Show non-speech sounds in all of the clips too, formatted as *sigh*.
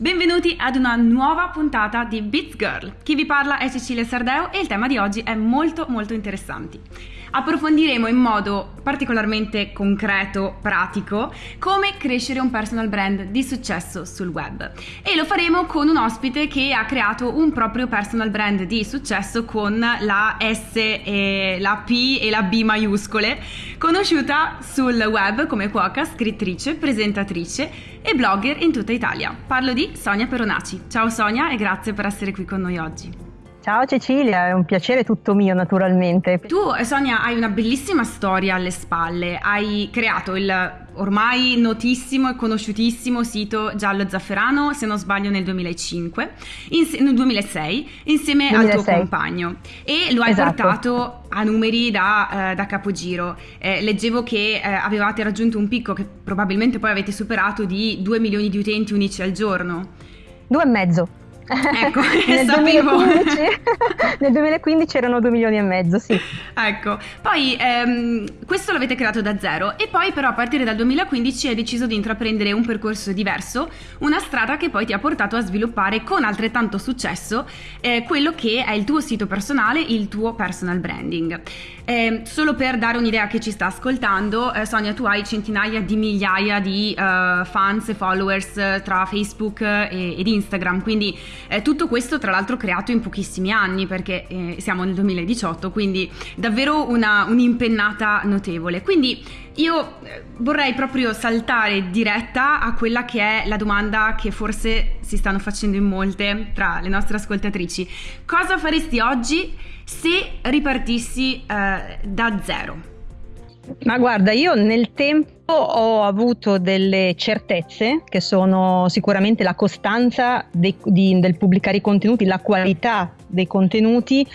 Benvenuti ad una nuova puntata di Beats Girl. Chi vi parla è Cecilia Sardeo e il tema di oggi è molto molto interessante. Approfondiremo in modo particolarmente concreto, pratico, come crescere un personal brand di successo sul web. E lo faremo con un ospite che ha creato un proprio personal brand di successo con la S, e la P e la B maiuscole, conosciuta sul web come cuoca, scrittrice, presentatrice e blogger in tutta Italia. Parlo di Sonia Peronaci. Ciao Sonia e grazie per essere qui con noi oggi. Ciao Cecilia, è un piacere tutto mio naturalmente. Tu Sonia hai una bellissima storia alle spalle, hai creato il ormai notissimo e conosciutissimo sito Giallo Zafferano, se non sbaglio nel 2005, in, nel 2006, insieme 2006. al tuo compagno e lo hai esatto. portato a numeri da, uh, da capogiro. Eh, leggevo che uh, avevate raggiunto un picco che probabilmente poi avete superato di 2 milioni di utenti unici al giorno. Due e mezzo. Ecco, *laughs* nel, *laughs* 2015, *laughs* nel 2015 erano 2 milioni e mezzo, sì. Ecco, poi ehm, questo l'avete creato da zero e poi però a partire dal 2015 hai deciso di intraprendere un percorso diverso, una strada che poi ti ha portato a sviluppare con altrettanto successo eh, quello che è il tuo sito personale, il tuo personal branding. Eh, solo per dare un'idea a chi ci sta ascoltando, eh, Sonia, tu hai centinaia di migliaia di uh, fans e followers tra Facebook e, ed Instagram, quindi eh, tutto questo tra l'altro creato in pochissimi anni perché eh, siamo nel 2018, quindi davvero una, un'impennata notevole. Quindi io eh, vorrei proprio saltare diretta a quella che è la domanda che forse si stanno facendo in molte tra le nostre ascoltatrici. Cosa faresti oggi se ripartissi eh, da zero? Ma guarda, io nel tempo ho avuto delle certezze che sono sicuramente la costanza dei, di, del pubblicare i contenuti, la qualità dei contenuti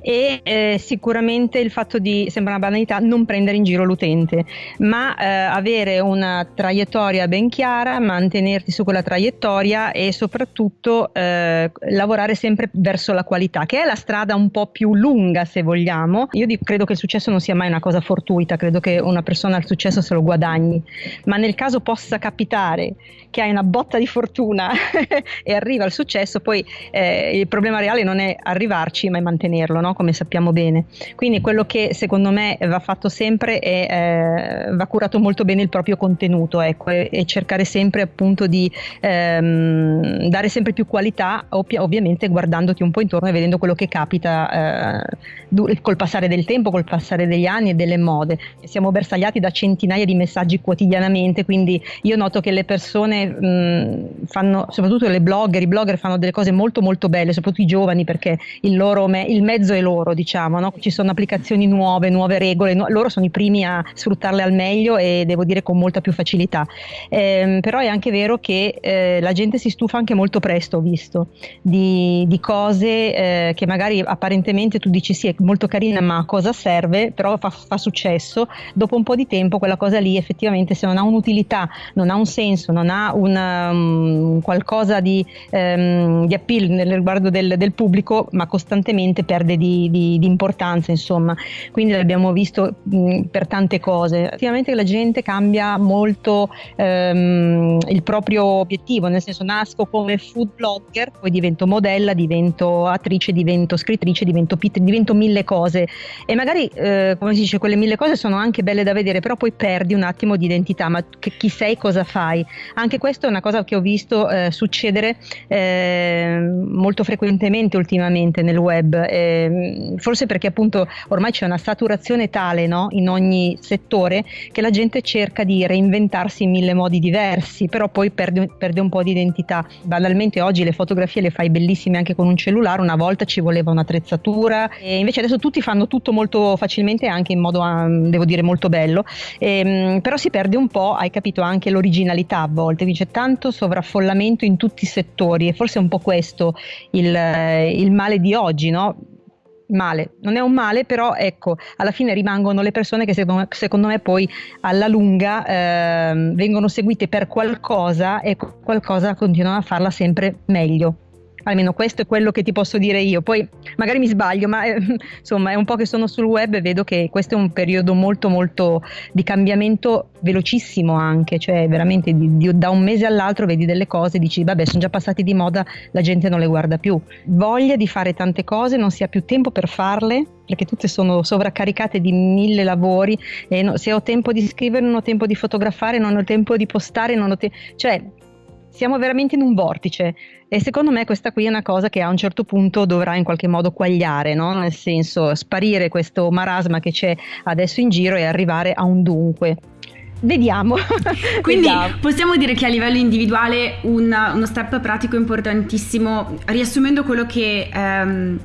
e eh, sicuramente il fatto di, sembra una banalità, non prendere in giro l'utente, ma eh, avere una traiettoria ben chiara, mantenerti su quella traiettoria e soprattutto eh, lavorare sempre verso la qualità, che è la strada un po' più lunga se vogliamo. Io dico, credo che il successo non sia mai una cosa fortuita, credo che una persona al successo se lo guadagni, ma nel caso possa capitare che hai una botta di fortuna *laughs* e arriva al successo, poi eh, il problema reale non è arrivarci, ma è mantenerlo. No? Come sappiamo bene. Quindi quello che secondo me va fatto sempre è eh, va curato molto bene il proprio contenuto ecco, e, e cercare sempre appunto di ehm, dare sempre più qualità, ovvi- ovviamente guardandoti un po' intorno e vedendo quello che capita eh, col passare del tempo, col passare degli anni e delle mode. Siamo bersagliati da centinaia di messaggi quotidianamente, quindi io noto che le persone mh, fanno, soprattutto le blogger, i blogger fanno delle cose molto molto belle, soprattutto i giovani perché il loro me- il mezzo è loro, diciamo, no? ci sono applicazioni nuove, nuove regole, nu- loro sono i primi a sfruttarle al meglio e devo dire con molta più facilità. Eh, però è anche vero che eh, la gente si stufa anche molto presto, ho visto, di, di cose eh, che magari apparentemente tu dici sì è molto carina ma a cosa serve, però fa, fa successo, dopo un po' di tempo quella cosa lì effettivamente se non ha un'utilità, non ha un senso, non ha una, um, qualcosa di, um, di appeal nel riguardo del, del pubblico, ma costantemente perde di di, di, di importanza, insomma, quindi l'abbiamo visto mh, per tante cose. Effettivamente la gente cambia molto ehm, il proprio obiettivo, nel senso nasco come food blogger, poi divento modella, divento attrice, divento scrittrice, divento pitch, divento mille cose e magari, eh, come si dice, quelle mille cose sono anche belle da vedere, però poi perdi un attimo di identità, ma che, chi sei, cosa fai? Anche questo è una cosa che ho visto eh, succedere eh, molto frequentemente ultimamente nel web. Eh, Ehm, forse perché appunto ormai c'è una saturazione tale no? in ogni settore che la gente cerca di reinventarsi in mille modi diversi, però poi perde, perde un po' di identità. Banalmente oggi le fotografie le fai bellissime anche con un cellulare, una volta ci voleva un'attrezzatura e invece adesso tutti fanno tutto molto facilmente anche in modo, um, devo dire, molto bello, e, um, però si perde un po', hai capito, anche l'originalità a volte, c'è tanto sovraffollamento in tutti i settori e forse è un po' questo il, il male di oggi, no? Male, non è un male, però ecco, alla fine rimangono le persone che secondo, secondo me poi alla lunga eh, vengono seguite per qualcosa e qualcosa continuano a farla sempre meglio almeno questo è quello che ti posso dire io. Poi magari mi sbaglio, ma eh, *laughs* insomma è un po' che sono sul web e vedo che questo è un periodo molto molto di cambiamento velocissimo anche, cioè veramente di, di, da un mese all'altro vedi delle cose dici vabbè sono già passati di moda, la gente non le guarda più. Voglia di fare tante cose, non si ha più tempo per farle perché tutte sono sovraccaricate di mille lavori e no, se ho tempo di scrivere non ho tempo di fotografare, non ho tempo di postare, non ho tempo... cioè siamo veramente in un vortice e secondo me questa qui è una cosa che a un certo punto dovrà in qualche modo quagliare, no? nel senso sparire questo marasma che c'è adesso in giro e arrivare a un dunque. Vediamo. *laughs* Quindi Vediamo. possiamo dire che a livello individuale un, uno step pratico importantissimo, riassumendo quello che... Um,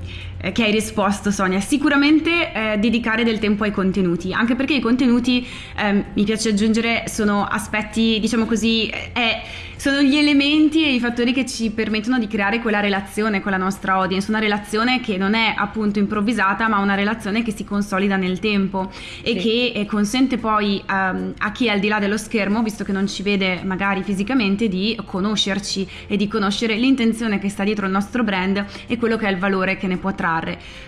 che hai risposto Sonia, sicuramente eh, dedicare del tempo ai contenuti, anche perché i contenuti, eh, mi piace aggiungere, sono aspetti, diciamo così, eh, sono gli elementi e i fattori che ci permettono di creare quella relazione con la nostra audience, una relazione che non è appunto improvvisata, ma una relazione che si consolida nel tempo e sì. che eh, consente poi um, a chi è al di là dello schermo, visto che non ci vede magari fisicamente, di conoscerci e di conoscere l'intenzione che sta dietro il nostro brand e quello che è il valore che ne può trarre.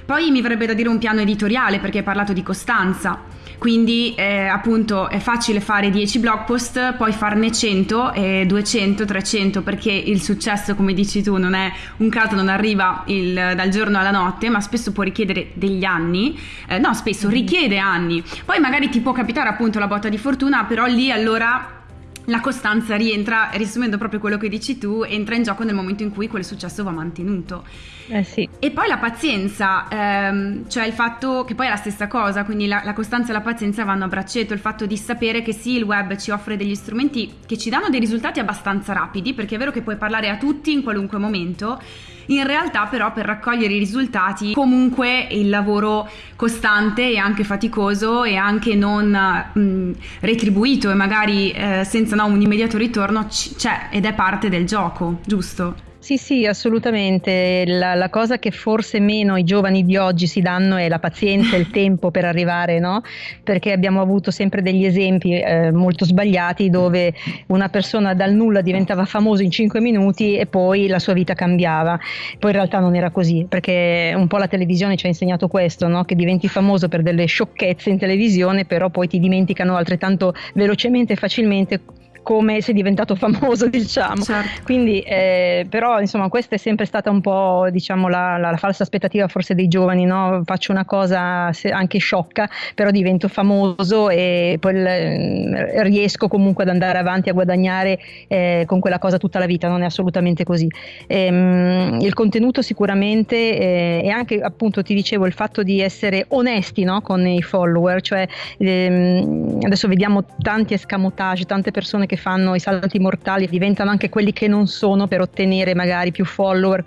Poi mi verrebbe da dire un piano editoriale perché hai parlato di costanza. Quindi eh, appunto è facile fare 10 blog post, poi farne 100 e 200, 300 perché il successo come dici tu non è un caso, non arriva il, dal giorno alla notte ma spesso può richiedere degli anni, eh, no spesso mm-hmm. richiede anni, poi magari ti può capitare appunto la botta di fortuna però lì allora la costanza rientra, riassumendo proprio quello che dici tu, entra in gioco nel momento in cui quel successo va mantenuto. Eh sì. E poi la pazienza, ehm, cioè il fatto che poi è la stessa cosa, quindi la, la, costanza e la pazienza vanno a braccetto, il fatto di sapere che sì, il web ci offre degli strumenti che ci danno dei risultati abbastanza rapidi, perché è vero che puoi parlare a tutti in qualunque momento, in realtà però per raccogliere i risultati comunque il lavoro costante e anche faticoso e anche non mh, retribuito e magari eh, senza no, un immediato ritorno c'è ed è parte del gioco, giusto? Sì, sì, assolutamente. La, la, cosa che forse meno i giovani di oggi si danno è la pazienza e il *laughs* tempo per arrivare, no? Perché abbiamo avuto sempre degli esempi eh, molto sbagliati dove una persona dal nulla diventava famoso in 5 minuti e poi la sua vita cambiava. Poi in realtà non era così, perché un po' la televisione ci ha insegnato questo, no? Che diventi famoso per delle sciocchezze in televisione, però poi ti dimenticano altrettanto velocemente e facilmente come sei diventato *laughs* famoso, diciamo. Certo. Quindi, eh, però, insomma, questa è sempre stata un po', diciamo, la, la, la falsa aspettativa forse dei giovani, no? Faccio una cosa anche sciocca, però divento famoso e poi eh, riesco comunque ad andare avanti a guadagnare eh, con quella cosa tutta la vita, non è assolutamente così. Ehm, il contenuto sicuramente eh, e anche appunto ti dicevo il fatto di essere onesti no? con i follower, cioè ehm, adesso vediamo tanti escamotage, tante persone che che fanno i salti mortali diventano anche quelli che non sono per ottenere magari più follower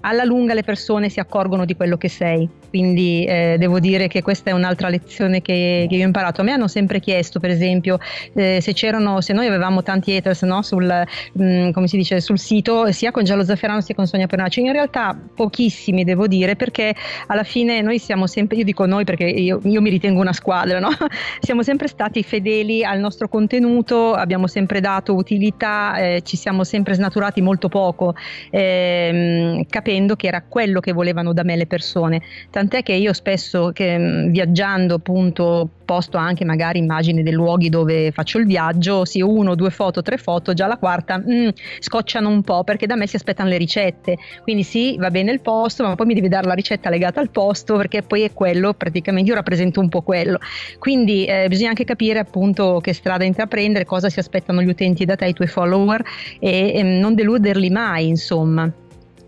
alla lunga le persone si accorgono di quello che sei. Quindi eh, devo dire che questa è un'altra lezione che, che, io ho imparato. A me hanno sempre chiesto, per esempio, eh, se c'erano, se noi avevamo tanti haters no, sul, mh, mm, dice, sul sito, sia con Giallo Zafferano sia con Sonia Pernacci. In realtà pochissimi, devo dire, perché alla fine noi siamo sempre, io dico noi perché io, io mi ritengo una squadra, no? *laughs* siamo sempre stati fedeli al nostro contenuto, abbiamo sempre dato utilità, eh, ci siamo sempre snaturati molto poco. Eh, capendo che era quello che volevano da me le persone. Tant'è che io spesso che, mm, viaggiando appunto posto anche magari immagini dei luoghi dove faccio il viaggio, sì uno, due foto, tre foto, già la quarta mm, scocciano un po' perché da me si aspettano le ricette. Quindi sì, va bene il posto, ma poi mi devi dare la ricetta legata al posto perché poi è quello, praticamente io rappresento un po' quello. Quindi eh, bisogna anche capire appunto che strada intraprendere, cosa si aspettano gli utenti da te, i tuoi follower e, e non deluderli mai, insomma.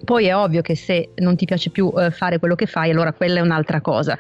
Poi è ovvio che se non ti piace più eh, fare quello che fai, allora quella è un'altra cosa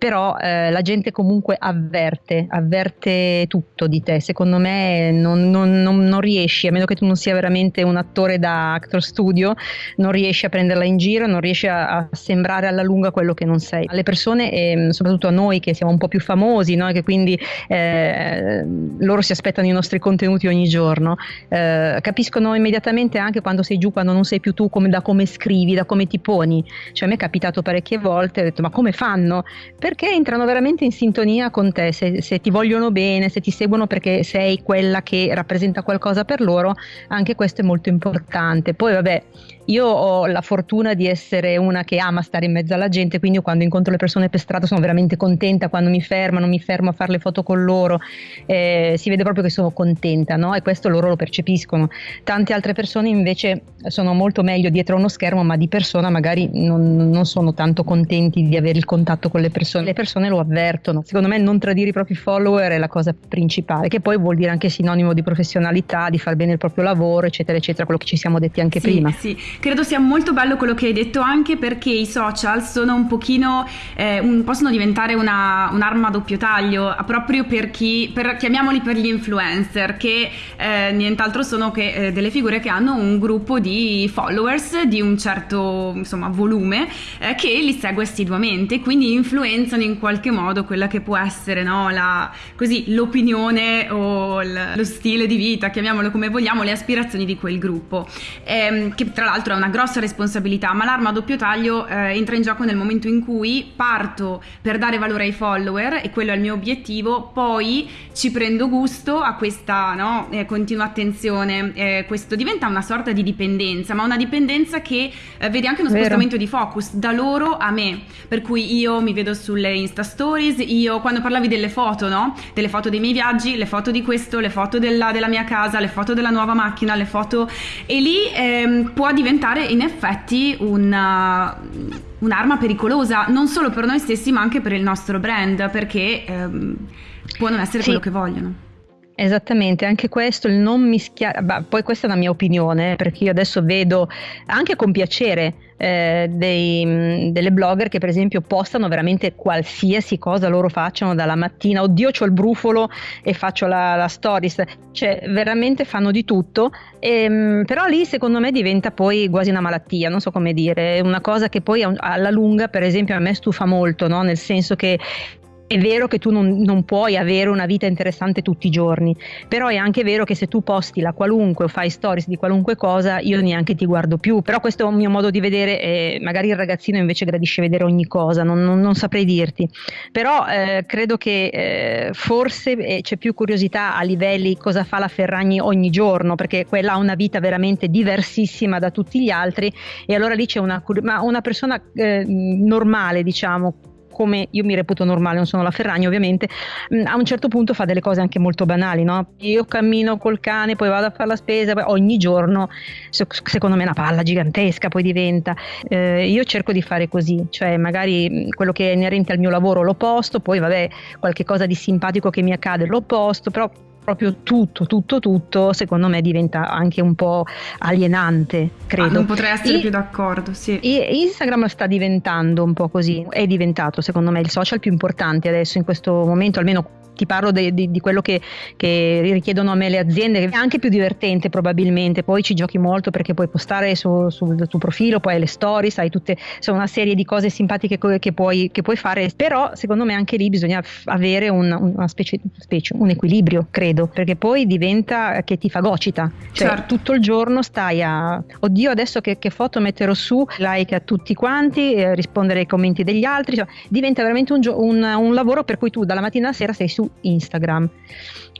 però eh, la gente comunque avverte, avverte tutto di te, secondo me non, non, non, non, riesci, a meno che tu non sia veramente un attore da actor studio, non riesci a prenderla in giro, non riesci a, a sembrare alla lunga quello che non sei. Alle persone e soprattutto a noi che siamo un po' più famosi, no? che quindi eh, loro si aspettano i nostri contenuti ogni giorno, eh, capiscono immediatamente anche quando sei giù, quando non sei più tu, come, da come scrivi, da come ti poni. Cioè a me è capitato parecchie volte, ho detto ma come fanno? Per perché entrano veramente in sintonia con te, se, se, ti vogliono bene, se ti seguono perché sei quella che rappresenta qualcosa per loro, anche questo è molto importante. Poi vabbè, io ho la fortuna di essere una che ama stare in mezzo alla gente, quindi io quando incontro le persone per strada sono veramente contenta, quando mi fermano, mi fermo a fare le foto con loro, eh, si vede proprio che sono contenta, no? E questo loro lo percepiscono. Tante altre persone invece sono molto meglio dietro uno schermo, ma di persona magari non, non sono tanto contenti di avere il contatto con le persone. Le persone lo avvertono. Secondo me non tradire i propri follower è la cosa principale, che poi vuol dire anche sinonimo di professionalità, di far bene il proprio lavoro, eccetera, eccetera, quello che ci siamo detti anche sì, prima. Sì, Credo sia molto bello quello che hai detto anche perché i social sono un pochino, eh, un, possono diventare una, un'arma a doppio taglio proprio per chi, per, chiamiamoli per gli influencer, che eh, nient'altro sono che eh, delle figure che hanno un gruppo di followers di un certo insomma, volume eh, che li segue assiduamente, quindi influenzano in qualche modo quella che può essere no, la, così, l'opinione o l- lo stile di vita, chiamiamolo come vogliamo, le aspirazioni di quel gruppo, ehm, che tra l'altro l'altro è una grossa responsabilità, ma l'arma a doppio taglio eh, entra in gioco nel momento in cui parto per dare valore ai follower e quello è il mio obiettivo, poi ci prendo gusto a questa no, eh, continua attenzione, eh, questo diventa una sorta di dipendenza, ma una dipendenza che eh, vede anche uno Vero. spostamento di focus da loro a me, per cui io mi vedo sulle Insta Stories, io quando parlavi delle foto, no? delle foto dei miei viaggi, le foto di questo, le foto della, della mia casa, le foto della nuova macchina, le foto e lì ehm, può diventare diventare in effetti una, un'arma pericolosa, non solo per noi stessi ma anche per il nostro brand, perché ehm, può non essere sì. quello che vogliono. Esattamente, anche questo, il non mischiare, poi questa è una mia opinione, perché io adesso vedo anche con piacere eh, dei, delle blogger che per esempio postano veramente qualsiasi cosa loro facciano dalla mattina, oddio ho il brufolo e faccio la, la stories, cioè veramente fanno di tutto, e, ehm, però lì secondo me diventa poi quasi una malattia, non so come dire, una cosa che poi alla lunga per esempio a me stufa molto, no? nel senso che è vero che tu non, non, puoi avere una vita interessante tutti i giorni, però è anche vero che se tu posti la qualunque o fai stories di qualunque cosa, io neanche ti guardo più. Però questo è un mio modo di vedere, e magari il ragazzino invece gradisce vedere ogni cosa, non, non, non saprei dirti. Però eh, credo che eh, forse eh, c'è più curiosità a livelli cosa fa la Ferragni ogni giorno, perché quella ha una vita veramente diversissima da tutti gli altri e allora lì c'è una, una persona eh, normale, diciamo, come io mi reputo normale, non sono la Ferragni ovviamente, mm, a un certo punto fa delle cose anche molto banali, no? Io cammino col cane, poi vado a fare la spesa, ogni giorno, secondo me è una palla gigantesca poi diventa. Eh, io cerco di fare così, cioè magari mm, quello che è inerente al mio lavoro lo posto, poi vabbè qualche cosa di simpatico che mi accade lo posto, però proprio tutto, tutto, tutto, secondo me diventa anche un po' alienante, credo. Ah, non potrei essere e, più d'accordo, sì. E Instagram sta diventando un po' così, è diventato secondo me il social più importante adesso in questo momento, almeno ti parlo de, de, di quello che, che, richiedono a me le aziende, che è anche più divertente probabilmente, poi ci giochi molto perché puoi postare su, sul tuo profilo, poi hai le stories, hai tutte sono una serie di cose simpatiche che puoi, che puoi fare, però secondo me anche lì bisogna avere un, una specie, specie, un equilibrio, credo, perché poi diventa che ti fagocita, cioè certo. tutto il giorno stai a, oddio adesso che, che foto metterò su, like a tutti quanti, eh, rispondere ai commenti degli altri, cioè, diventa veramente un, un, un lavoro per cui tu dalla mattina alla sera sei su Instagram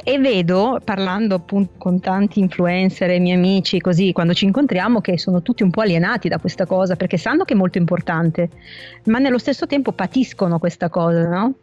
e vedo parlando appunto con tanti influencer e miei amici così quando ci incontriamo che sono tutti un po' alienati da questa cosa perché sanno che è molto importante ma nello stesso tempo patiscono questa cosa no?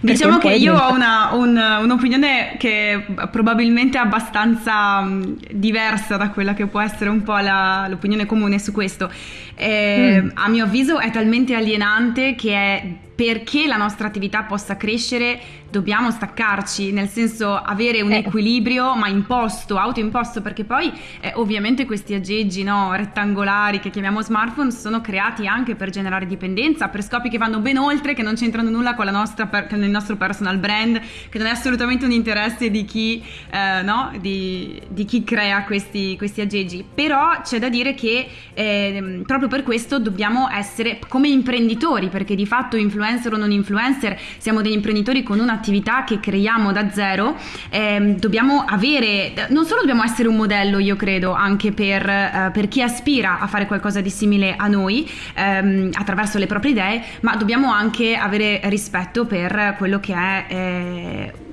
Diciamo che io ho una, un, un'opinione che probabilmente è abbastanza diversa da quella che può essere un po' la, l'opinione comune su questo. Eh, mm. A mio avviso è talmente alienante che è perché la nostra attività possa crescere dobbiamo staccarci, nel senso avere un eh. equilibrio ma imposto, autoimposto, perché poi eh, ovviamente questi aggeggi no, rettangolari che chiamiamo smartphone sono creati anche per generare dipendenza, per scopi che vanno ben oltre, che non c'entrano nulla con, nostra, con il nostro personal brand, che non è assolutamente un interesse di chi, eh, no, di, di chi crea questi, questi, aggeggi. Però c'è da dire che ehm, proprio per questo dobbiamo essere come imprenditori, perché di fatto influencer o non influencer siamo degli imprenditori con un'attività che creiamo da zero, eh, dobbiamo avere, non solo dobbiamo essere un modello, io credo, anche per, eh, per chi aspira a fare qualcosa di simile a noi ehm, attraverso le proprie idee, ma dobbiamo anche avere rispetto per quello che è... Eh,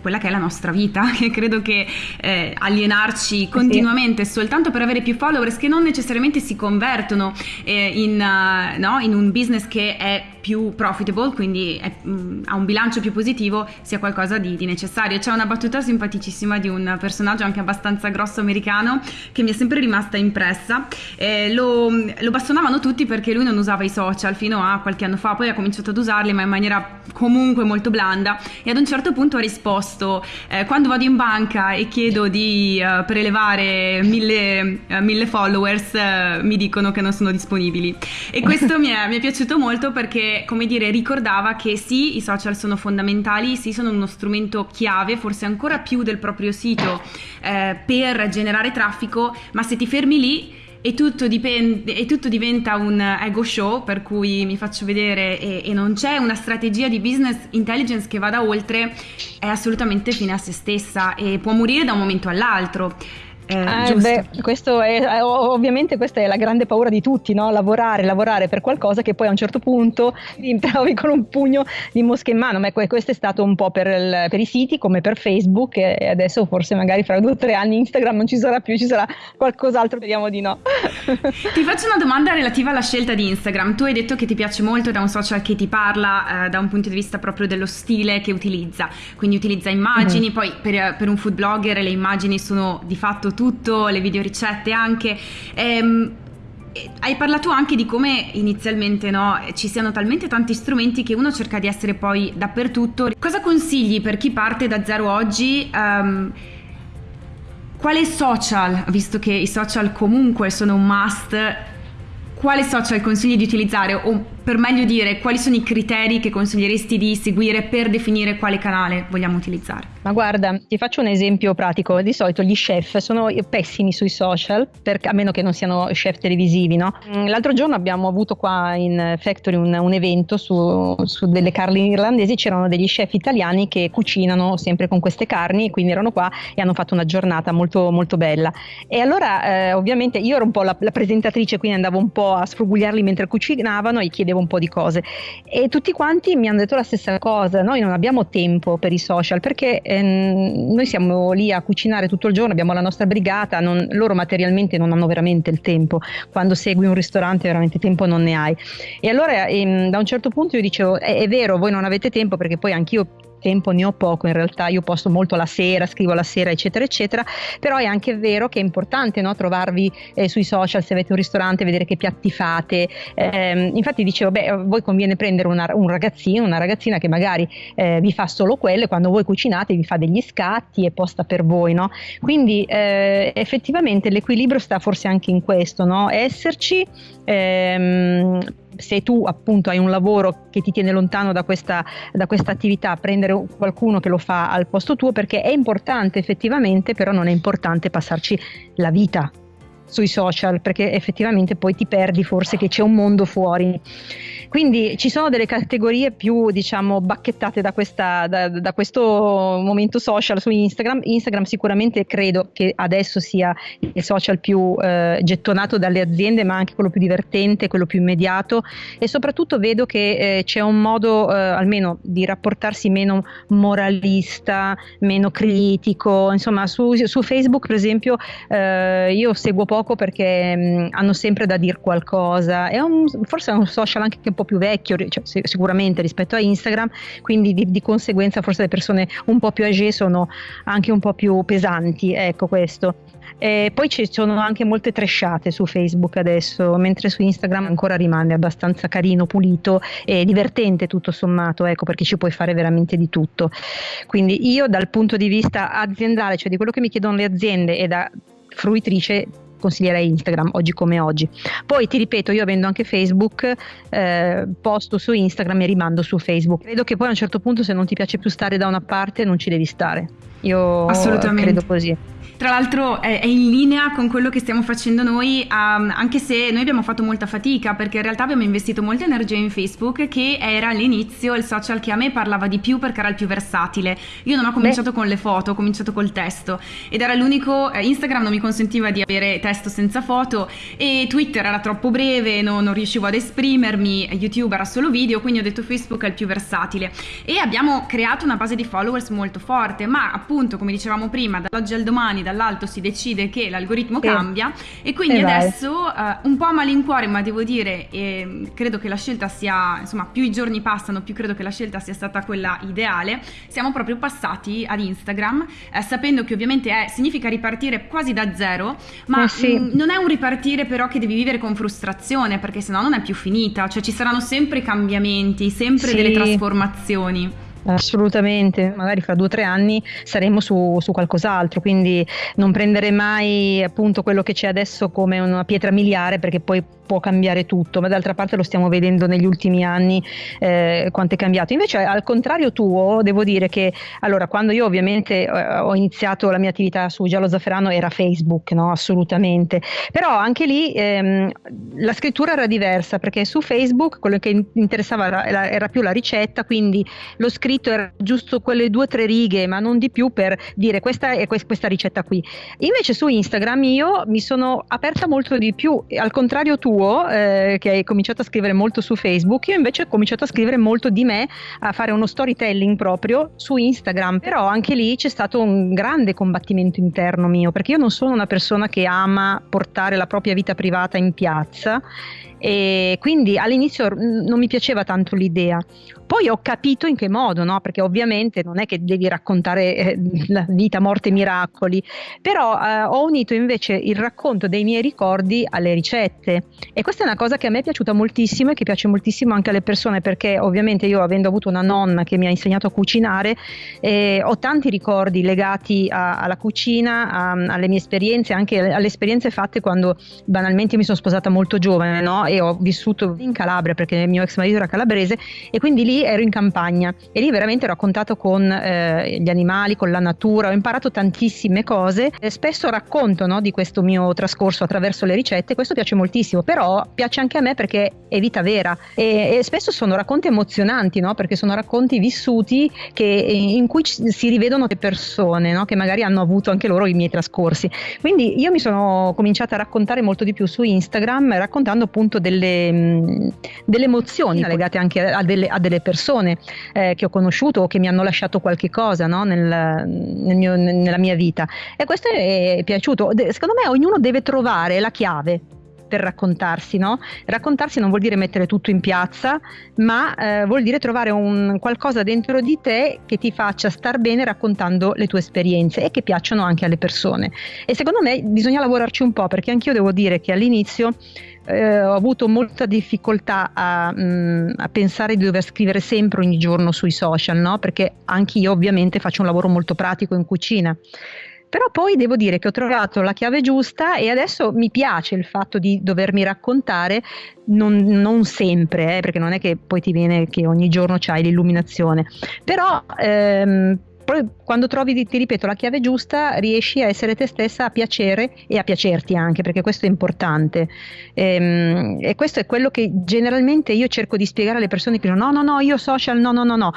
quella che è la nostra vita, *laughs* che credo che eh, alienarci continuamente sì. soltanto per avere più followers che non necessariamente si convertono eh, in, uh, no, in, un business che è più profitable, quindi è, mh, mm, ha un bilancio più positivo, sia qualcosa di, di, necessario. C'è una battuta simpaticissima di un personaggio anche abbastanza grosso americano che mi è sempre rimasta impressa. Eh, lo, lo bastonavano tutti perché lui non usava i social fino a qualche anno fa, poi ha cominciato ad usarli ma in maniera comunque molto blanda e ad un certo punto ha risposto eh, quando vado in banca e chiedo di uh, prelevare mille, uh, mille followers uh, mi dicono che non sono disponibili. E *laughs* questo mi, è, mi è piaciuto molto perché come dire, ricordava che sì, i social sono fondamentali, sì, sono uno strumento chiave, forse ancora più del proprio sito, eh, per generare traffico, ma se ti fermi lì e tutto, dipende, e tutto, diventa un ego show per cui mi faccio vedere e, e, non c'è una strategia di business intelligence che vada oltre, è assolutamente fine a se stessa e può morire da un momento all'altro. Eh, eh, beh, questo è, eh, ovviamente questa è la grande paura di tutti, no? lavorare, lavorare per qualcosa che poi a un certo punto *laughs* ti trovi con un pugno di mosche in mano, ma questo è stato un po' per, il, per, i siti come per Facebook e adesso forse magari fra due o tre anni Instagram non ci sarà più, ci sarà qualcos'altro, speriamo di no. *laughs* ti faccio una domanda relativa alla scelta di Instagram, tu hai detto che ti piace molto è un social che ti parla eh, da un punto di vista proprio dello stile che utilizza, quindi utilizza immagini, mm-hmm. poi per, per un food blogger le immagini sono di fatto tutto, le videoricette anche. Ehm, hai parlato anche di come inizialmente no, ci siano talmente tanti strumenti che uno cerca di essere poi dappertutto. Cosa consigli per chi parte da zero oggi? Um, quale social, visto che i social comunque sono un must, quale social consigli di utilizzare o per meglio dire quali sono i criteri che consiglieresti di seguire per definire quale canale vogliamo utilizzare? Ma guarda, ti faccio un esempio pratico. Di solito gli chef sono pessimi sui social, per, a meno che non siano chef televisivi, no? Mm, l'altro giorno abbiamo avuto qua in Factory un, un evento su, su, delle carni irlandesi, c'erano degli chef italiani che cucinano sempre con queste carni, quindi erano qua e hanno fatto una giornata molto, molto bella. E allora, eh, ovviamente, io ero un po' la, la presentatrice, quindi andavo un po' a sfrugugliarli mentre cucinavano e chiedevo un po' di cose. E tutti quanti mi hanno detto la stessa cosa, noi non abbiamo tempo per i social perché ehm, noi siamo lì a cucinare tutto il giorno, abbiamo la nostra brigata, non, loro materialmente non hanno veramente il tempo, quando segui un ristorante veramente tempo non ne hai. E allora ehm, da un certo punto io dicevo, è, è vero, voi non avete tempo perché poi anch'io tempo ne ho poco, in realtà io posto molto la sera, scrivo la sera, eccetera, eccetera, però è anche vero che è importante no, trovarvi eh, sui social se avete un ristorante, vedere che piatti fate. Eh, infatti dicevo, beh, a voi conviene prendere una, un ragazzino, una ragazzina che magari eh, vi fa solo quello e quando voi cucinate vi fa degli scatti e posta per voi, no? Quindi eh, effettivamente l'equilibrio sta forse anche in questo, no? Esserci, ehm, se tu appunto hai un lavoro che ti tiene lontano da questa, da questa attività, prendere qualcuno che lo fa al posto tuo perché è importante effettivamente, però non è importante passarci la vita sui social perché effettivamente poi ti perdi forse che c'è un mondo fuori. Quindi ci sono delle categorie più diciamo bacchettate da, questa, da, da questo momento social su Instagram. Instagram sicuramente credo che adesso sia il social più eh, gettonato dalle aziende ma anche quello più divertente, quello più immediato e soprattutto vedo che eh, c'è un modo eh, almeno di rapportarsi meno moralista, meno critico. Insomma su, su Facebook per esempio eh, io seguo poco poco perché mh, hanno sempre da dire qualcosa. È un, forse è un social anche un po' più vecchio, cioè, sicuramente rispetto a Instagram, quindi di, di, conseguenza forse le persone un po' più age sono anche un po' più pesanti, ecco questo. E poi ci sono anche molte tresciate su Facebook adesso, mentre su Instagram ancora rimane abbastanza carino, pulito e divertente tutto sommato, ecco perché ci puoi fare veramente di tutto. Quindi io dal punto di vista aziendale, cioè di quello che mi chiedono le aziende e da fruitrice consiglierei Instagram oggi come oggi. Poi ti ripeto, io avendo anche Facebook, eh, posto su Instagram e rimando su Facebook. Credo che poi a un certo punto se non ti piace più stare da una parte non ci devi stare. Io credo così. Tra l'altro è, è, in linea con quello che stiamo facendo noi, um, anche se noi abbiamo fatto molta fatica perché in realtà abbiamo investito molta energia in Facebook che era all'inizio il social che a me parlava di più perché era il più versatile. Io non ho cominciato Beh. con le foto, ho cominciato col testo ed era l'unico, eh, Instagram non mi consentiva di avere testo senza foto e Twitter era troppo breve, no, non riuscivo ad esprimermi, YouTube era solo video, quindi ho detto Facebook è il più versatile e abbiamo creato una base di followers molto forte, ma appunto come dicevamo prima, dall'oggi al domani, dall'alto si decide che l'algoritmo eh. cambia e quindi eh adesso uh, un po' a malincuore, ma devo dire, eh, credo che la scelta sia, insomma, più i giorni passano, più credo che la scelta sia stata quella ideale, siamo proprio passati ad Instagram, eh, sapendo che ovviamente è, significa ripartire quasi da zero, ma eh sì. mh, mm, non è un ripartire però che devi vivere con frustrazione, perché sennò non è più finita, cioè ci saranno sempre cambiamenti, sempre sì. delle trasformazioni. Assolutamente, magari fra due o tre anni saremo su, su, qualcos'altro, quindi non prendere mai appunto quello che c'è adesso come una pietra miliare perché poi può cambiare tutto, ma d'altra parte lo stiamo vedendo negli ultimi anni eh, quanto è cambiato. Invece al contrario tuo, devo dire che allora quando io ovviamente eh, ho iniziato la mia attività su Giallo Zafferano era Facebook, no? assolutamente, però anche lì ehm, la scrittura era diversa perché su Facebook quello che interessava era, era più la ricetta, quindi lo scritto scritto era giusto quelle due o tre righe, ma non di più per dire questa è questa ricetta qui. Invece su Instagram io mi sono aperta molto di più, al contrario tuo, eh, che hai cominciato a scrivere molto su Facebook, io invece ho cominciato a scrivere molto di me, a fare uno storytelling proprio su Instagram, però anche lì c'è stato un grande combattimento interno mio, perché io non sono una persona che ama portare la propria vita privata in piazza e quindi all'inizio non mi piaceva tanto l'idea. Poi ho capito in che modo, no? perché ovviamente non è che devi raccontare eh, la vita, morte miracoli, però eh, ho unito invece il racconto dei miei ricordi alle ricette e questa è una cosa che a me è piaciuta moltissimo e che piace moltissimo anche alle persone perché ovviamente io avendo avuto una nonna che mi ha insegnato a cucinare eh, ho tanti ricordi legati a, alla cucina, a, alle mie esperienze, anche alle esperienze fatte quando banalmente mi sono sposata molto giovane no? e ho vissuto in Calabria perché il mio ex marito era calabrese e quindi lì ero in campagna e lì veramente ero a contatto con eh, gli animali, con la natura, ho imparato tantissime cose e spesso racconto no, di questo mio trascorso attraverso le ricette, questo piace moltissimo, però piace anche a me perché è vita vera e, e spesso sono racconti emozionanti, no? perché sono racconti vissuti che, in cui si rivedono le persone no? che magari hanno avuto anche loro i miei trascorsi. Quindi io mi sono cominciata a raccontare molto di più su Instagram raccontando appunto delle, delle emozioni legate anche a delle, a delle persone persone eh, che ho conosciuto o che mi hanno lasciato qualche cosa no? nel, nel mio, nella mia vita. E questo è piaciuto. Secondo me ognuno deve trovare la chiave per raccontarsi, no? Raccontarsi non vuol dire mettere tutto in piazza, ma eh, vuol dire trovare un qualcosa dentro di te che ti faccia star bene raccontando le tue esperienze e che piacciono anche alle persone. E secondo me bisogna lavorarci un po' perché anch'io devo dire che all'inizio eh, ho avuto molta difficoltà a, mh, mm, a, pensare di dover scrivere sempre ogni giorno sui social, no? perché anch'io ovviamente faccio un lavoro molto pratico in cucina. Però poi devo dire che ho trovato la chiave giusta e adesso mi piace il fatto di dovermi raccontare, non, non sempre, eh, perché non è che poi ti viene che ogni giorno c'hai l'illuminazione, però ehm, quando trovi, ti ripeto, la chiave giusta, riesci a essere te stessa a piacere e a piacerti anche, perché questo è importante. E, ehm, e questo è quello che generalmente io cerco di spiegare alle persone che dicono no, no, no, io social, no, no, no, no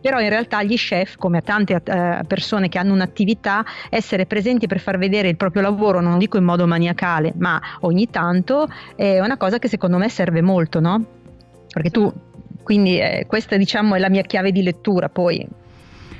però in realtà gli chef, come a tante uh, persone che hanno un'attività, essere presenti per far vedere il proprio lavoro, non dico in modo maniacale, ma ogni tanto è una cosa che secondo me serve molto, no? Perché tu, quindi eh, questa diciamo è la mia chiave di lettura, poi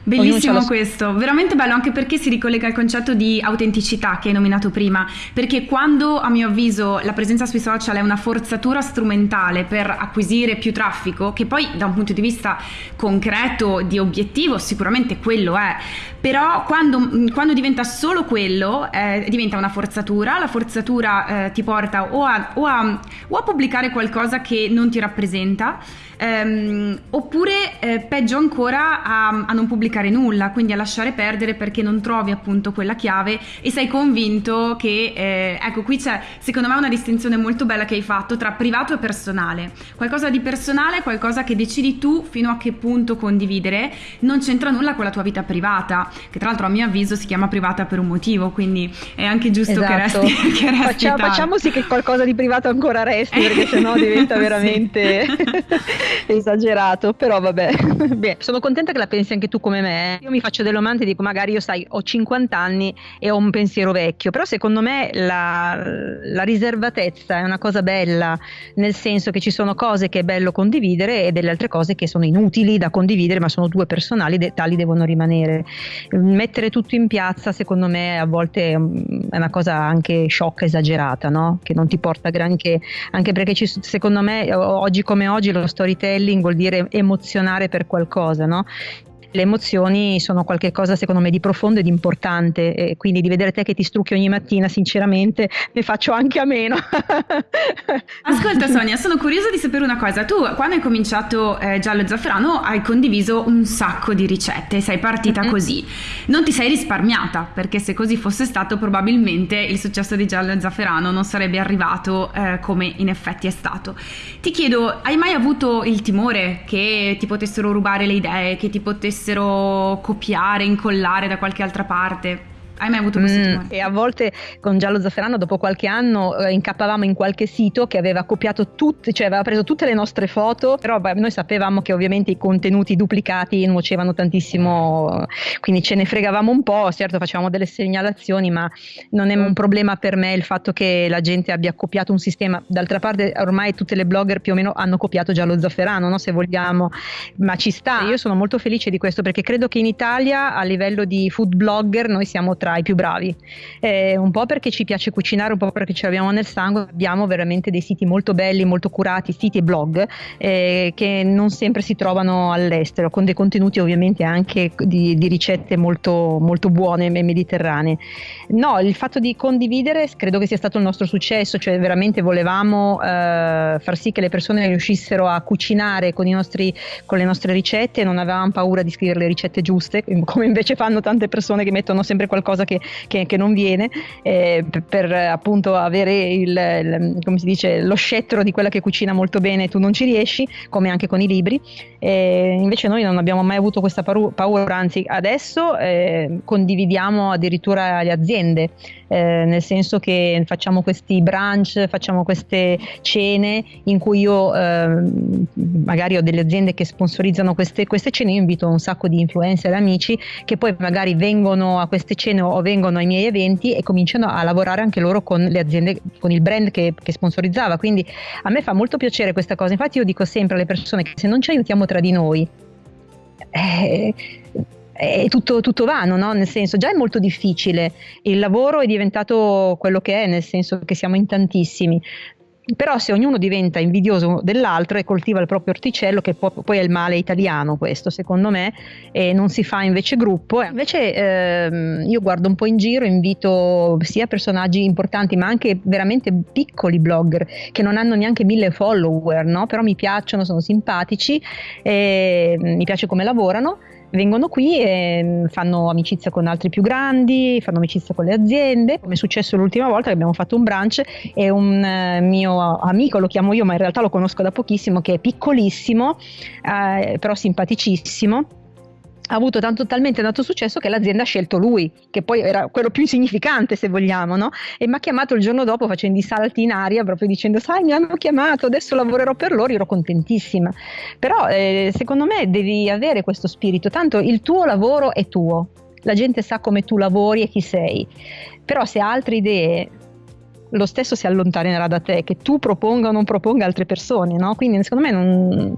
Bellissimo questo, veramente bello anche perché si ricollega al concetto di autenticità che hai nominato prima, perché quando a mio avviso la presenza sui social è una forzatura strumentale per acquisire più traffico, che poi da un punto di vista concreto di obiettivo sicuramente quello è, però quando, quando diventa solo quello eh, diventa una forzatura, la forzatura eh, ti porta o a, o, a, o a pubblicare qualcosa che non ti rappresenta, ehm, oppure eh, peggio ancora a, a non pubblicare pubblicare nulla, quindi a lasciare perdere perché non trovi appunto quella chiave e sei convinto che, eh, ecco qui c'è secondo me una distinzione molto bella che hai fatto tra privato e personale. Qualcosa di personale è qualcosa che decidi tu fino a che punto condividere, non c'entra nulla con la tua vita privata, che tra l'altro a mio avviso si chiama privata per un motivo, quindi è anche giusto esatto. *laughs* che resti, che resti Facciamo, facciamo sì che qualcosa di privato ancora resti, perché sennò diventa *laughs* veramente *laughs* esagerato, però vabbè. *laughs* Beh, sono contenta che la pensi anche tu come me. Io mi faccio delle domande e dico magari io sai, ho 50 anni e ho un pensiero vecchio, però secondo me la, la riservatezza è una cosa bella, nel senso che ci sono cose che è bello condividere e delle altre cose che sono inutili da condividere, ma sono due personali, de- tali devono rimanere. Mettere tutto in piazza, secondo me, a volte è una cosa anche sciocca, esagerata, no? che non ti porta granché, anche perché ci, secondo me oggi come oggi lo storytelling vuol dire emozionare per qualcosa, no? Le emozioni sono qualcosa secondo me di profondo e di importante e quindi di vedere te che ti strucchi ogni mattina sinceramente ne faccio anche a meno. *laughs* Ascolta Sonia sono curiosa di sapere una cosa. Tu quando hai cominciato eh, Giallo e Zafferano hai condiviso un sacco di ricette sei partita mm-hmm. così. Non ti sei risparmiata perché se così fosse stato probabilmente il successo di Giallo e Zafferano non sarebbe arrivato eh, come in effetti è stato. Ti chiedo hai mai avuto il timore che ti potessero rubare le idee che ti potessero potessero copiare, incollare da qualche altra parte. Hai mai avuto questo mm, E a volte con Giallo Zafferano, dopo qualche anno, eh, incappavamo in qualche sito che aveva copiato tutte, cioè aveva preso tutte le nostre foto, però beh, noi sapevamo che ovviamente i contenuti duplicati nuocevano tantissimo, quindi ce ne fregavamo un po', certo facevamo delle segnalazioni, ma non è un problema per me il fatto che la gente abbia copiato un sistema. D'altra parte ormai tutte le blogger più o meno hanno copiato Giallo Zafferano, no? se vogliamo, ma ci sta. Io sono molto felice di questo perché credo che in Italia a livello di food blogger noi siamo tra tra i più bravi, eh, un po' perché ci piace cucinare, un po' perché ce l'abbiamo nel sangue, abbiamo veramente dei siti molto belli, molto curati, siti e blog eh, che non sempre si trovano all'estero, con dei contenuti ovviamente anche di, di ricette molto, molto buone e mediterranee. No, il fatto di condividere credo che sia stato il nostro successo, cioè veramente volevamo eh, far sì che le persone riuscissero a cucinare con, nostri, con le nostre ricette, non avevamo paura di scrivere le ricette giuste, come invece fanno tante persone che mettono sempre qualcosa qualcosa che, che, che non viene eh, per, per, appunto avere il, il, come si dice, lo scettro di quella che cucina molto bene tu non ci riesci come anche con i libri. Eh, invece noi non abbiamo mai avuto questa paura anzi adesso eh, condividiamo addirittura le aziende eh, nel senso che facciamo questi brunch, facciamo queste cene in cui io eh, magari ho delle aziende che sponsorizzano queste, queste cene, io invito un sacco di influencer e amici che poi magari vengono a queste cene o vengono ai miei eventi e cominciano a lavorare anche loro con le aziende, con il brand che, che sponsorizzava. Quindi a me fa molto piacere questa cosa. Infatti io dico sempre alle persone che se non ci aiutiamo tra di noi, eh, è tutto, tutto vano, no? nel senso già è molto difficile, il lavoro è diventato quello che è, nel senso che siamo in tantissimi, però se ognuno diventa invidioso dell'altro e coltiva il proprio orticello, che poi, è il male italiano questo secondo me, e non si fa invece gruppo, invece ehm, io guardo un po' in giro, invito sia personaggi importanti ma anche veramente piccoli blogger che non hanno neanche mille follower, no? però mi piacciono, sono simpatici, mi piace come lavorano vengono qui e fanno amicizia con altri più grandi, fanno amicizia con le aziende, come è successo l'ultima volta che abbiamo fatto un brunch e un eh, mio amico, lo chiamo io ma in realtà lo conosco da pochissimo, che è piccolissimo, eh, però simpaticissimo ha avuto tanto, talmente tanto successo che l'azienda ha scelto lui, che poi era quello più insignificante se vogliamo, no? E mi ha chiamato il giorno dopo facendo i salti in aria, proprio dicendo, sai, mi hanno chiamato, adesso lavorerò per loro, ero contentissima. Però eh, secondo me devi avere questo spirito, tanto il tuo lavoro è tuo, la gente sa come tu lavori e chi sei. Però se ha altre idee, lo stesso si allontanerà da te, che tu proponga o non proponga altre persone, no? Quindi secondo me non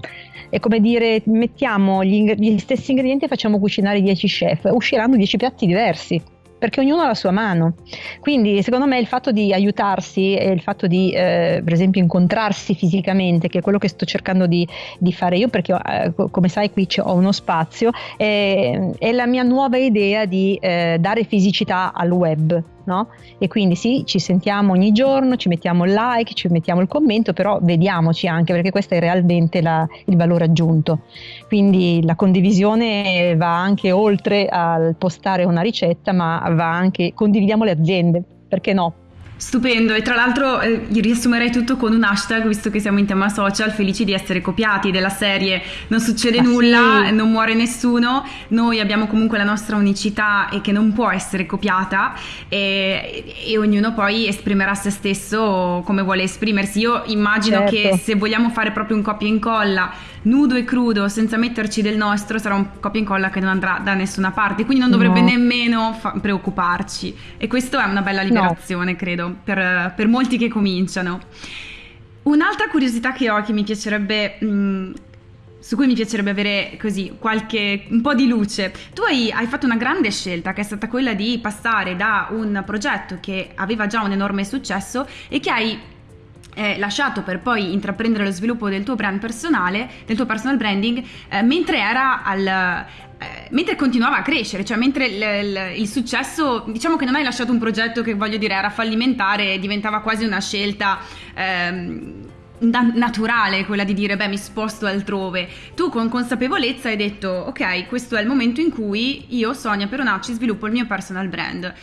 è come dire mettiamo gli, gli stessi ingredienti e facciamo cucinare 10 chef, usciranno 10 piatti diversi perché ognuno ha la sua mano. Quindi secondo me il fatto di aiutarsi e il fatto di eh, per esempio incontrarsi fisicamente, che è quello che sto cercando di, di fare io, perché eh, come sai qui ho uno spazio, è, è, la mia nuova idea di eh, dare fisicità al web no? E quindi sì, ci sentiamo ogni giorno, ci mettiamo il like, ci mettiamo il commento, però vediamoci anche perché questo è realmente la, il valore aggiunto. Quindi la condivisione va anche oltre al postare una ricetta, ma va anche condividiamo le aziende, perché no? Stupendo e tra l'altro eh, riassumerei tutto con un hashtag visto che siamo in tema social felici di essere copiati della serie non succede ah, nulla, sì. non muore nessuno, noi abbiamo comunque la nostra unicità e che non può essere copiata e, e ognuno poi esprimerà se stesso come vuole esprimersi. Io immagino certo. che se vogliamo fare proprio un copia e incolla nudo e crudo senza metterci del nostro sarà un copia e incolla che non andrà da nessuna parte, quindi non dovrebbe no. nemmeno fa- preoccuparci e questo è una bella liberazione no. credo per, per, molti che cominciano. Un'altra curiosità che ho che mi piacerebbe... Mh, su cui mi piacerebbe avere così qualche un po' di luce. Tu hai, hai, fatto una grande scelta che è stata quella di passare da un progetto che aveva già un enorme successo e che hai eh, lasciato per poi intraprendere lo sviluppo del tuo brand personale, del tuo personal branding, eh, mentre era al, eh, mentre continuava a crescere, cioè mentre il, il, il, successo, diciamo che non hai lasciato un progetto che voglio dire era fallimentare, diventava quasi una scelta ehm, naturale quella di dire beh mi sposto altrove. Tu con consapevolezza hai detto ok questo è il momento in cui io Sonia Peronacci sviluppo il mio personal brand.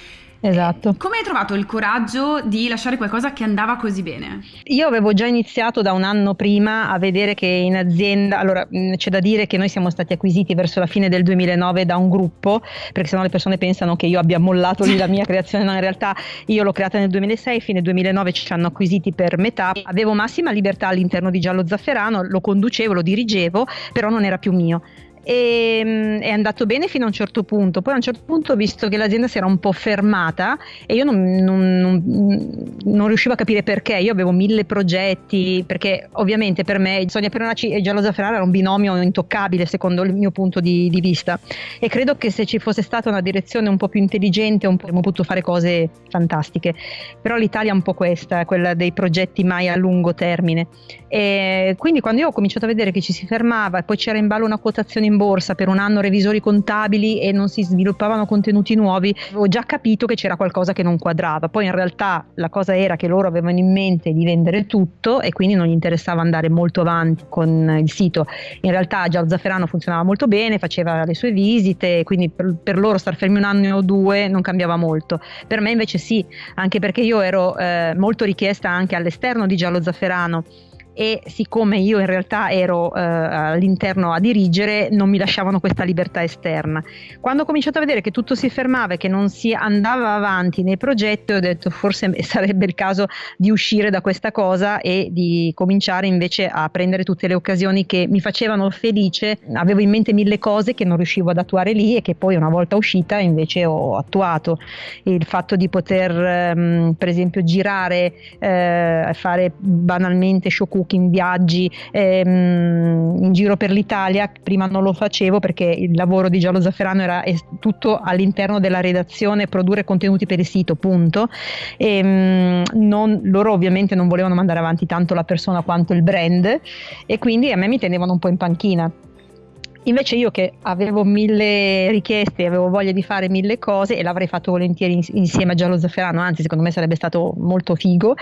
Esatto. Come hai trovato il coraggio di lasciare qualcosa che andava così bene? Io avevo già iniziato da un anno prima a vedere che in azienda, allora c'è da dire che noi siamo stati acquisiti verso la fine del 2009 da un gruppo, perché sennò le persone pensano che io abbia mollato lì la mia *laughs* creazione, no in realtà io l'ho creata nel 2006, fine 2009 ci hanno acquisiti per metà, avevo massima libertà all'interno di Giallo Zafferano, lo conducevo, lo dirigevo, però non era più mio e mm, è andato bene fino a un certo punto. Poi a un certo punto ho visto che l'azienda si era un po' fermata e io non, non, non, non riuscivo a capire perché. Io avevo mille progetti, perché ovviamente per me Sonia Peronaci e Giallo Zafferano era un binomio intoccabile secondo il mio punto di, di, vista. E credo che se ci fosse stata una direzione un po' più intelligente avremmo potuto fare cose fantastiche. Però l'Italia è un po' questa, quella dei progetti mai a lungo termine. E quindi quando io ho cominciato a vedere che ci si fermava e poi c'era in ballo una quotazione in borsa per un anno revisori contabili e non si sviluppavano contenuti nuovi, avevo già capito che c'era qualcosa che non quadrava. Poi in realtà la cosa era che loro avevano in mente di vendere tutto e quindi non gli interessava andare molto avanti con il sito. In realtà già Zafferano funzionava molto bene, faceva le sue visite, quindi per, per loro star fermi un anno o due non cambiava molto. Per me invece sì, anche perché io ero eh, molto richiesta anche all'esterno di Giallo Zafferano e siccome io in realtà ero eh, all'interno a dirigere non mi lasciavano questa libertà esterna. Quando ho cominciato a vedere che tutto si fermava e che non si andava avanti nei progetti ho detto forse *laughs* sarebbe il caso di uscire da questa cosa e di cominciare invece a prendere tutte le occasioni che mi facevano felice. Avevo in mente mille cose che non riuscivo ad attuare lì e che poi una volta uscita invece ho attuato. Il fatto di poter ehm, per esempio girare, eh, fare banalmente show cooking, viaggi ehm, in giro per l'Italia. Prima non lo facevo perché il lavoro di Giallo Zafferano era tutto all'interno della redazione, produrre contenuti per il sito, punto. E, ehm, non, loro ovviamente non volevano mandare avanti tanto la persona quanto il brand e quindi a me mi tenevano un po' in panchina. Invece io che avevo mille richieste, avevo voglia di fare mille cose e l'avrei fatto volentieri insieme a Giallo Zafferano, anzi secondo me sarebbe stato molto figo.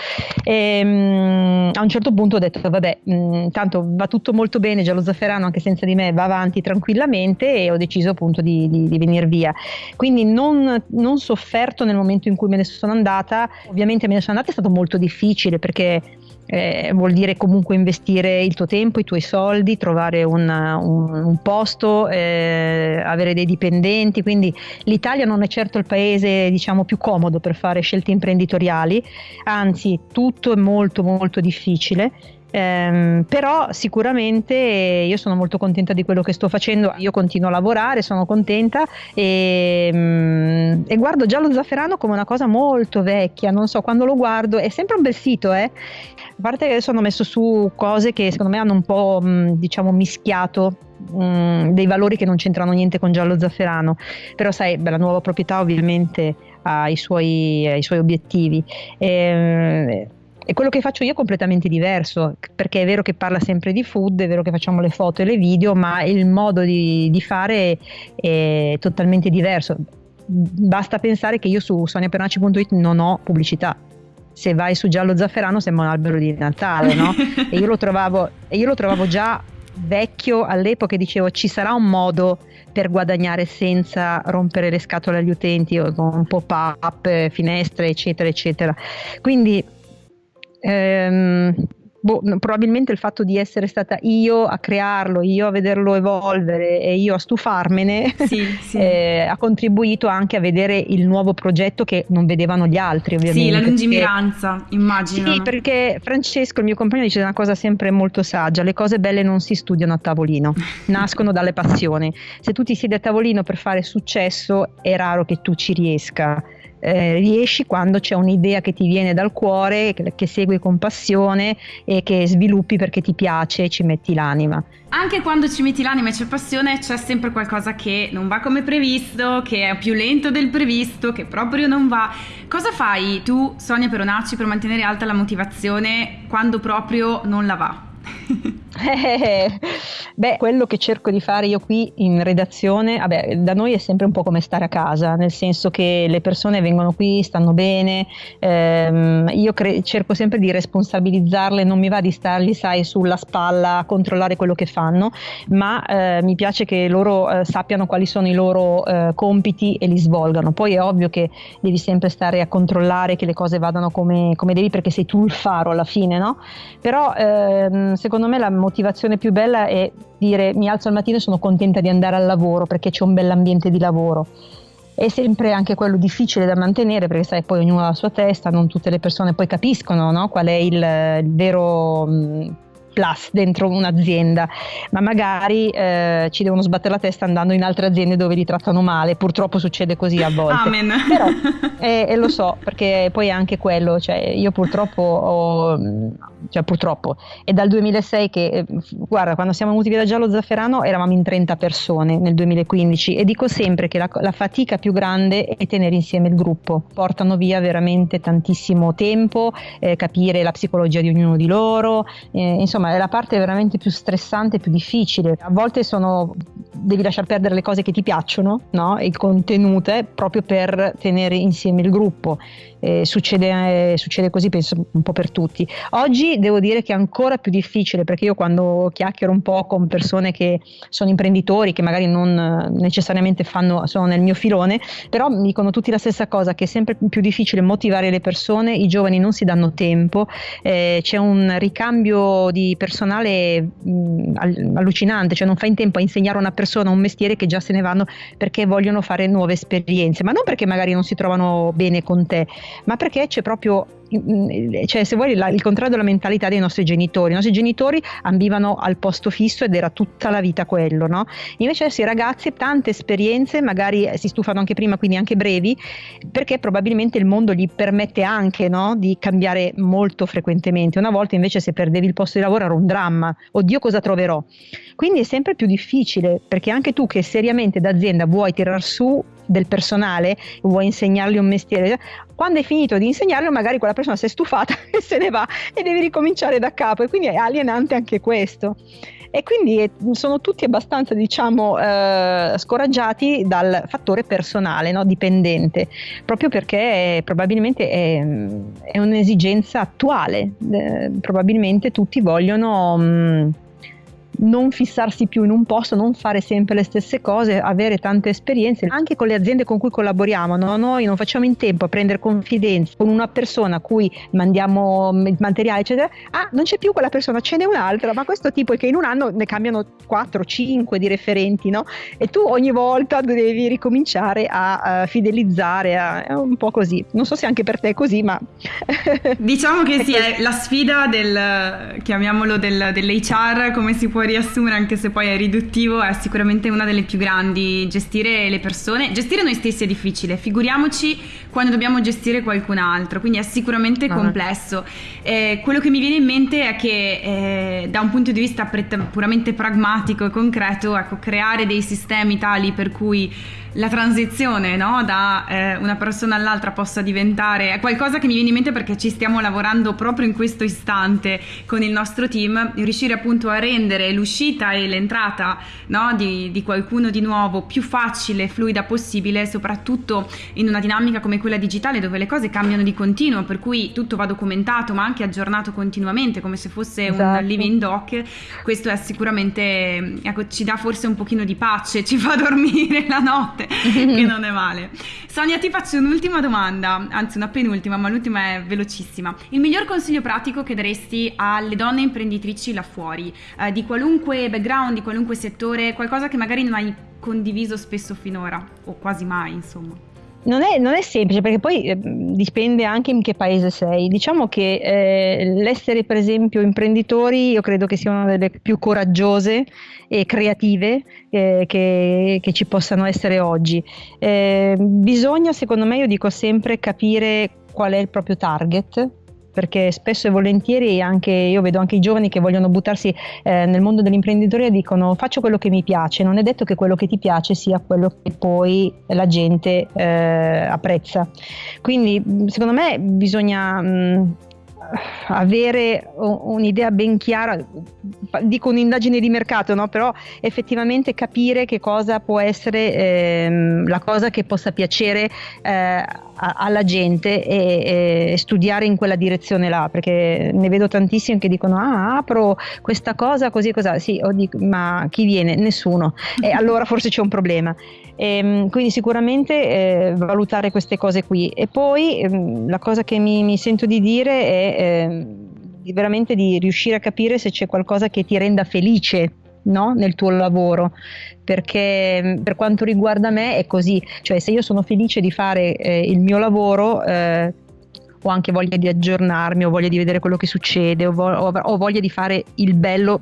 E, um, a un certo punto ho detto vabbè, um, tanto va tutto molto bene, Giallo Zafferano anche senza di me va avanti tranquillamente e ho deciso appunto di, di, di venire via. Quindi non, non sofferto nel momento in cui me ne sono andata, ovviamente me ne sono andata è stato molto difficile perché eh, vuol dire comunque investire il tuo tempo, i tuoi soldi, trovare un, un, un posto, eh, avere dei dipendenti, quindi l'Italia non è certo il paese diciamo più comodo per fare scelte imprenditoriali, anzi tutto è molto molto difficile. Um, però sicuramente io sono molto contenta di quello che sto facendo, io continuo a lavorare, sono contenta. E, um, e, guardo già lo zafferano come una cosa molto vecchia, non so, quando lo guardo è sempre un bel sito, eh? A parte che adesso hanno messo su cose che secondo me hanno un po' diciamo mischiato mh, dei valori che non c'entrano niente con giallo zafferano. Però sai beh, la nuova proprietà ovviamente ha i suoi, ha i suoi obiettivi. E, e quello che faccio io è completamente diverso, perché è vero che parla sempre di food, è vero che facciamo le foto e le video, ma il modo di, di fare è totalmente diverso. Basta pensare che io su soniapernaci.it non ho pubblicità. Se vai su giallo zafferano sembra un albero di Natale, no? *laughs* e, io lo trovavo, e io lo trovavo già vecchio all'epoca e dicevo ci sarà un modo per guadagnare senza rompere le scatole agli utenti con pop-up, finestre, eccetera, eccetera. Quindi ehm, boh, probabilmente il fatto di essere stata io a crearlo, io a vederlo evolvere e io a stufarmene sì, *laughs* sì. Eh, ha contribuito anche a vedere il nuovo progetto che non vedevano gli altri ovviamente. Sì, la lungimiranza, perché, immagino. Sì, perché Francesco, il mio compagno, dice una cosa sempre molto saggia, le cose belle non si studiano a tavolino, *laughs* nascono dalle passioni. Se tu ti siedi a tavolino per fare successo è raro che tu ci riesca eh, riesci quando c'è un'idea che ti viene dal cuore, che, che, segui con passione e che sviluppi perché ti piace e ci metti l'anima. Anche quando ci metti l'anima e c'è passione c'è sempre qualcosa che non va come previsto, che è più lento del previsto, che proprio non va. Cosa fai tu, Sonia Peronacci, per mantenere alta la motivazione quando proprio non la va? *laughs* Eh, *laughs* beh, quello che cerco di fare io qui in redazione, vabbè, da noi è sempre un po' come stare a casa, nel senso che le persone vengono qui, stanno bene, ehm, io cre- cerco sempre di responsabilizzarle, non mi va di stargli, sai, sulla spalla a controllare quello che fanno, ma eh, mi piace che loro eh, sappiano quali sono i loro eh, compiti e li svolgano. Poi è ovvio che devi sempre stare a controllare che le cose vadano come, come devi perché sei tu il faro alla fine, no? Però ehm, secondo me la motivazione più bella è dire mi alzo al mattino e sono contenta di andare al lavoro perché c'è un bell'ambiente di lavoro. È sempre anche quello difficile da mantenere perché sai poi ognuno ha la sua testa, non tutte le persone poi capiscono no? qual è il, il vero... Mh, plus dentro un'azienda, ma magari eh, ci devono sbattere la testa andando in altre aziende dove li trattano male, purtroppo succede così a volte. Amen. *laughs* Però, e, e lo so, perché poi è anche quello, cioè io purtroppo ho, cioè purtroppo, è dal 2006 che, eh, guarda, quando siamo venuti via da Giallo Zafferano eravamo in 30 persone nel 2015 e dico sempre che la, la fatica più grande è tenere insieme il gruppo, portano via veramente tantissimo tempo, eh, capire la psicologia di ognuno di loro, eh, insomma è la parte veramente più stressante e più difficile. A volte sono, devi lasciar perdere le cose che ti piacciono, no? il contenuto, proprio per tenere insieme il gruppo. Eh, succede, eh, succede, così penso un po' per tutti. Oggi devo dire che è ancora più difficile perché io quando chiacchiero un po' con persone che sono imprenditori, che magari non necessariamente fanno, sono nel mio filone, però mi dicono tutti la stessa cosa, che è sempre più difficile motivare le persone, i giovani non si danno tempo, eh, c'è un ricambio di personale mh, allucinante, cioè non fai in tempo a insegnare a una persona un mestiere che già se ne vanno perché vogliono fare nuove esperienze, ma non perché magari non si trovano bene con te, ma perché c'è proprio cioè se vuoi la, il contrario della mentalità dei nostri genitori. I nostri genitori ambivano al posto fisso ed era tutta la vita quello, no? Invece adesso i ragazzi tante esperienze, magari eh, si stufano anche prima, quindi anche brevi, perché probabilmente il mondo gli permette anche no, di cambiare molto frequentemente. Una volta invece se perdevi il posto di lavoro era un dramma, oddio cosa troverò. Quindi è sempre più difficile perché anche tu che seriamente d'azienda vuoi tirar su del personale, vuoi insegnargli un mestiere, quando hai finito di insegnarlo magari quella persona si è stufata *laughs* e se ne va e devi ricominciare da capo. E quindi è alienante anche questo. E quindi sono tutti abbastanza diciamo eh, scoraggiati dal fattore personale, no? dipendente, proprio perché probabilmente è, è un'esigenza attuale, eh, probabilmente tutti vogliono... Mh, mm, non fissarsi più in un posto, non fare sempre le stesse cose, avere tante esperienze, anche con le aziende con cui collaboriamo. No? Noi non facciamo in tempo a prendere confidenza con una persona a cui mandiamo il materiale, eccetera. Ah, non c'è più quella persona, ce n'è un'altra, ma questo tipo è che in un anno ne cambiano 4, 5 di referenti, no? E tu ogni volta devi ricominciare a, a fidelizzare, a, è un po' così. Non so se anche per te è così, ma... diciamo che *laughs* sì, è la sfida del, chiamiamolo, del, dell'HR, come si può riassumere, anche se poi è riduttivo, è sicuramente una delle più grandi. Gestire le persone, gestire noi stessi è difficile, figuriamoci quando dobbiamo gestire qualcun altro, quindi è sicuramente uh-huh. complesso. Eh, quello che mi viene in mente è che eh, da un punto di vista puramente pragmatico e concreto, ecco, creare dei sistemi tali per cui la transizione no? da eh, una persona all'altra possa diventare è qualcosa che mi viene in mente perché ci stiamo lavorando proprio in questo istante con il nostro team, riuscire appunto a rendere l'uscita e l'entrata no, di, di, qualcuno di nuovo più facile e fluida possibile, soprattutto in una dinamica come quella digitale dove le cose cambiano di continuo, per cui tutto va documentato ma anche aggiornato continuamente come se fosse esatto. un living doc, questo è sicuramente, ecco, ci dà forse un pochino di pace, ci fa *laughs* dormire la notte, *laughs* che non è male. Sonia, ti faccio un'ultima domanda, anzi una penultima, ma l'ultima è velocissima. Il miglior consiglio pratico che daresti alle donne imprenditrici là fuori, eh, di qualunque background, di qualunque settore, qualcosa che magari non hai condiviso spesso finora, o quasi mai, insomma? Non è, non è, semplice perché poi eh, dipende anche in che paese sei. Diciamo che eh, l'essere per esempio imprenditori io credo che sia una delle più coraggiose e creative eh, che, che, ci possano essere oggi. Eh, bisogna secondo me, io dico sempre, capire qual è il proprio target perché spesso e volentieri anche io vedo anche i giovani che vogliono buttarsi eh, nel mondo dell'imprenditoria dicono faccio quello che mi piace, non è detto che quello che ti piace sia quello che poi la gente eh, apprezza. Quindi secondo me bisogna mh, avere un'idea ben chiara, dico un'indagine di mercato, no? però effettivamente capire che cosa può essere ehm, la cosa che possa piacere eh, alla gente e, e, studiare in quella direzione là, perché ne vedo tantissimi che dicono ah apro questa cosa così così, sì, ma chi viene? Nessuno, e allora forse c'è un problema. E, ehm, quindi sicuramente eh, valutare queste cose qui e poi eh, la cosa che mi, mi, sento di dire è eh, veramente di riuscire a capire se c'è qualcosa che ti renda felice no? nel tuo lavoro, perché mm, per quanto riguarda me è così, cioè se io sono felice di fare eh, il mio lavoro, eh, ho anche voglia di aggiornarmi, ho voglia di vedere quello che succede, ho, vo- ho voglia di fare il bello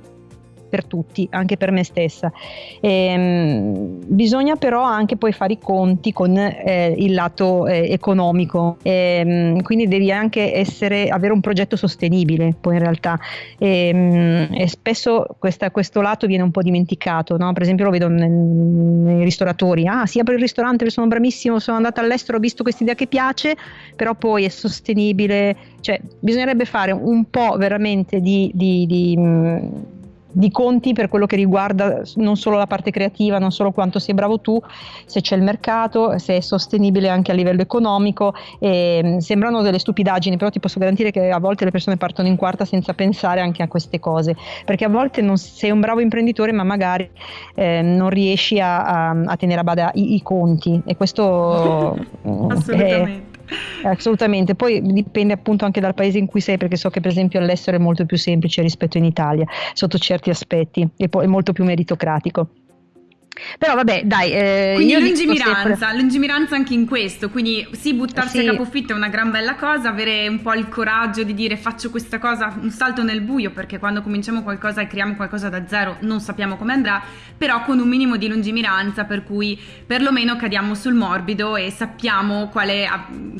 per tutti, anche per me stessa. Ehm, bisogna però anche poi fare i conti con eh, il lato eh, economico, ehm, quindi devi anche essere, avere un progetto sostenibile poi in realtà ehm, e spesso questa, questo lato viene un po' dimenticato, no? per esempio lo vedo nel, nei ristoratori, ah si apre il ristorante, sono bravissimo, sono andata all'estero, ho visto questa idea che piace, però poi è sostenibile, cioè bisognerebbe fare un po' veramente di, di, di di conti per quello che riguarda non solo la parte creativa, non solo quanto sei bravo tu, se c'è il mercato, se è sostenibile anche a livello economico. E, mm, sembrano delle stupidaggini, però ti posso garantire che a volte le persone partono in quarta senza pensare anche a queste cose, perché a volte non sei un bravo imprenditore ma magari eh, non riesci a, a, a, tenere a bada i, i conti e questo *laughs* Assolutamente. È, Assolutamente, poi dipende appunto anche dal paese in cui sei, perché so che per esempio all'estero è molto più semplice rispetto in Italia, sotto certi aspetti, e poi è molto più meritocratico. Però vabbè, dai. Eh, quindi lungimiranza, sempre... lungimiranza anche in questo, quindi sì, buttarsi sì. a capofitto è una gran bella cosa, avere un po' il coraggio di dire faccio questa cosa, un salto nel buio, perché quando cominciamo qualcosa e creiamo qualcosa da zero non sappiamo come andrà, però con un minimo di lungimiranza per cui perlomeno cadiamo sul morbido e sappiamo quale,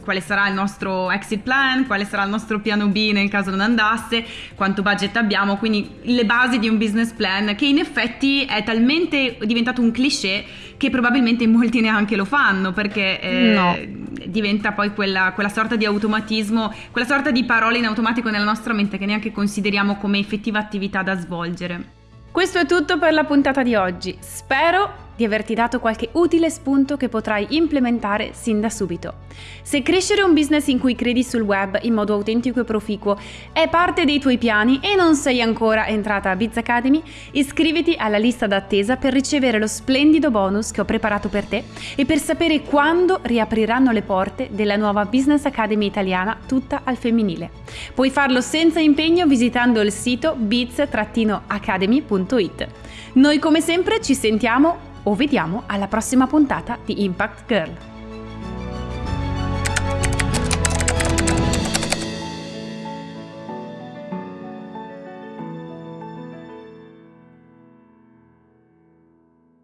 quale sarà il nostro exit plan, quale sarà il nostro piano B nel caso non andasse, quanto budget abbiamo, quindi le basi di un business plan che in effetti è talmente diventato un un cliché che probabilmente *laughs* molti neanche lo fanno perché eh, no. diventa poi quella, quella, sorta di automatismo, quella sorta di parole in automatico nella nostra mente che neanche consideriamo come effettiva attività da svolgere. Questo è tutto per la puntata di oggi. Spero di averti dato qualche utile spunto che potrai implementare sin da subito. Se crescere un business in cui credi sul web in modo autentico e proficuo è parte dei tuoi piani e non sei ancora entrata a Biz Academy, iscriviti alla lista d'attesa per ricevere lo splendido bonus che ho preparato per te e per sapere quando riapriranno le porte della nuova Business Academy italiana tutta al femminile. Puoi farlo senza impegno visitando il sito biz-academy.it. Noi come sempre ci sentiamo o vediamo alla prossima puntata di Impact Girl.